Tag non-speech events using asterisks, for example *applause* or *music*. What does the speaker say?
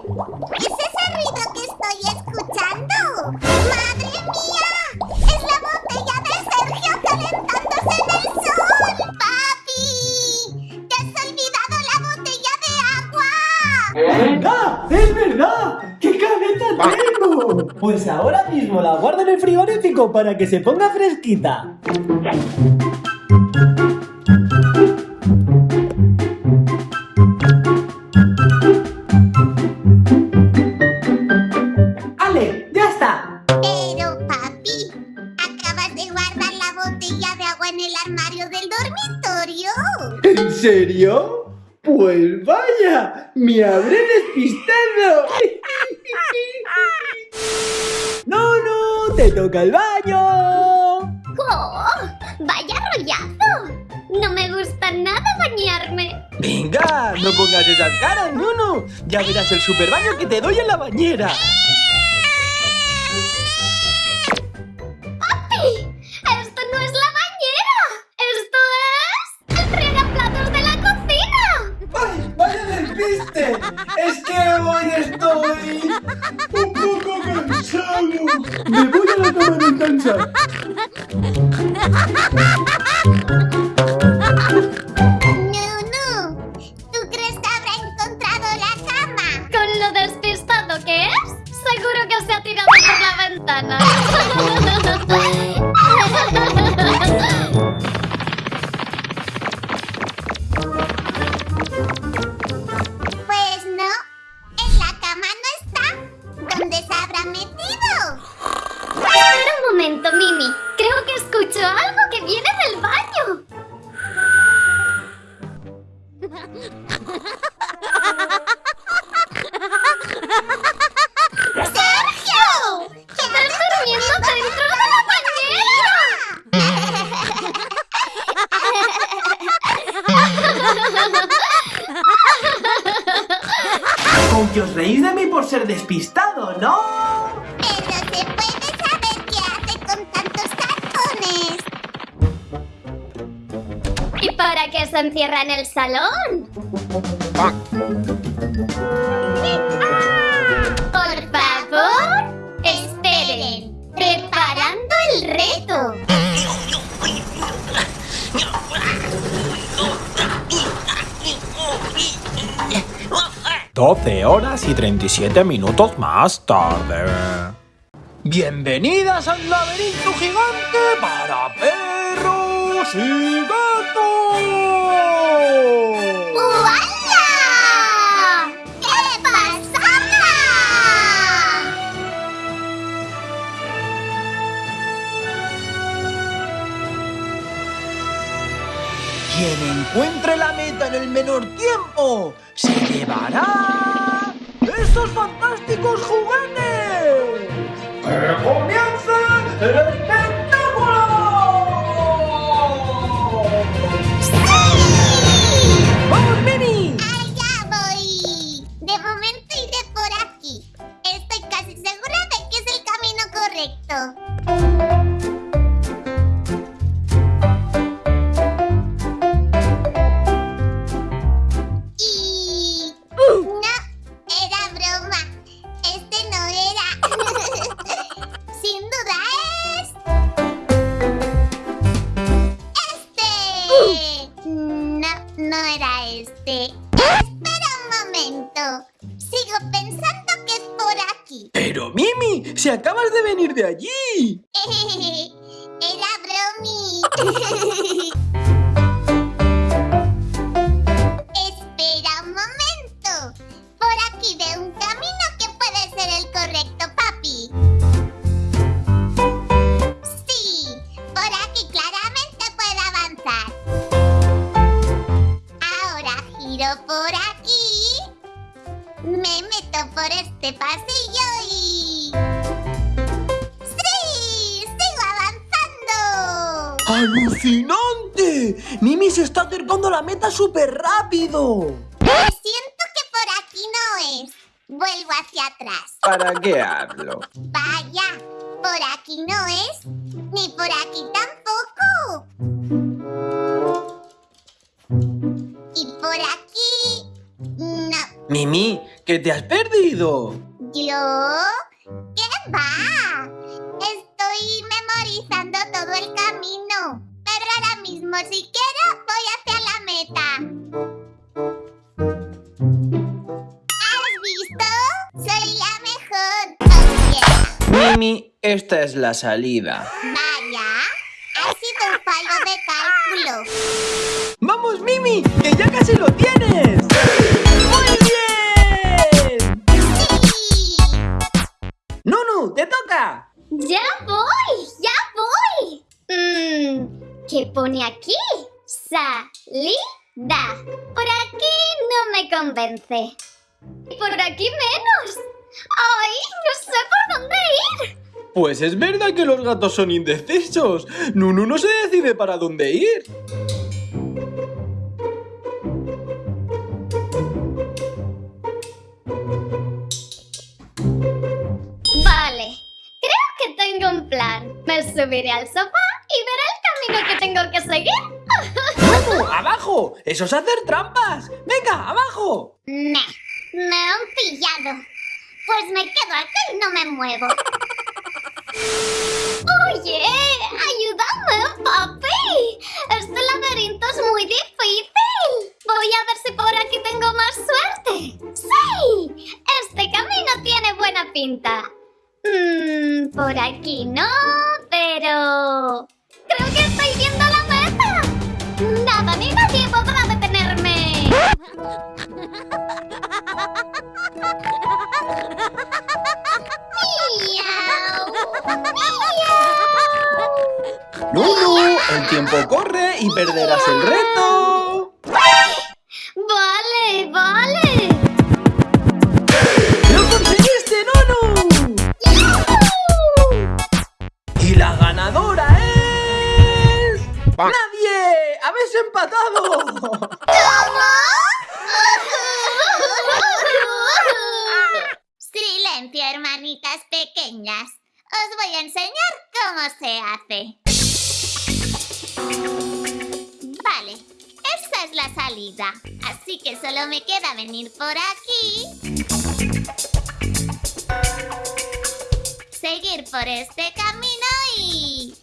¿Qué es ese ruido que estoy escuchando? ¡Madre mía! ¡Es la botella de Sergio calentándose en el sol! ¡Papi! ¡Te has olvidado la botella de agua! ¡Ah! ¡Es verdad! ¡Qué cabeza tengo! Pues ahora mismo la guardo en el frigorífico para que se ponga fresquita. Serio? Pues vaya, me habré despistado. *laughs* ¡No, no! ¡Te toca el baño! ¡Oh! ¡Vaya rollazo! No me gusta nada bañarme. Venga, no pongas esas caras, no, no. Ya verás el super baño que te doy en la bañera. Estoy un poco cansado. Me voy a la cama a descansar. No, no. ¿Tú crees que habrá encontrado la cama? Con lo despistado que es, seguro que se ha tirado por la ventana. *laughs* no está. ¿Dónde se habrá metido? Espera un momento, Mimi. Creo que escucho algo que viene del baño. *laughs* ser despistado, ¿no? Pero se puede saber qué hace con tantos cartones. ¿Y para qué se encierra en el salón? 12 horas y 37 minutos más tarde. Bienvenidas al laberinto gigante para perros y gatos. Quien encuentre la meta en el menor tiempo se llevará estos fantásticos juguetes. ¡Que comience el espectáculo! ¡Vamos, Mimi! ¡Allá voy! De momento iré por aquí. Estoy casi segura de que es el camino correcto. Aquí. Pero Mimi, si acabas de venir de allí. *laughs* Era bromi. *laughs* ¡Alucinante! Mimi se está acercando a la meta súper rápido. Siento que por aquí no es. Vuelvo hacia atrás. ¿Para qué hablo? Vaya, por aquí no es. Ni por aquí tampoco. Y por aquí... No. Mimi, ¿Qué te has perdido? ¿Yo? Mimi, esta es la salida. Vaya, ha sido un fallo de cálculo. ¡Vamos, Mimi! ¡Que ya casi lo tienes! ¡Muy bien! Sí. ¡Nunu, te toca! ¡Ya voy! ¡Ya voy! Mmm, ¿qué pone aquí? Salida. Por aquí no me convence. Y por aquí menos. ¡Ay! No sé por dónde. Pues es verdad que los gatos son indecisos. Nunu no se decide para dónde ir. Vale, creo que tengo un plan. Me subiré al sofá y veré el camino que tengo que seguir. ¡Nunu, abajo! ¡Eso es hacer trampas! ¡Venga, abajo! Nah, me han pillado. Pues me quedo aquí y no me muevo. Por aquí no, pero... Creo que estoy viendo la meta. Nada ni nadie podrá detenerme. Miau, miau. ¡Nunu! El tiempo corre y perderás el reto. ¡Nadie! ¡Habéis empatado! Silencio, hermanitas pequeñas. Os voy a enseñar cómo se hace. Vale, esa es la salida. Así que solo me queda venir por aquí. Seguir por este camino y...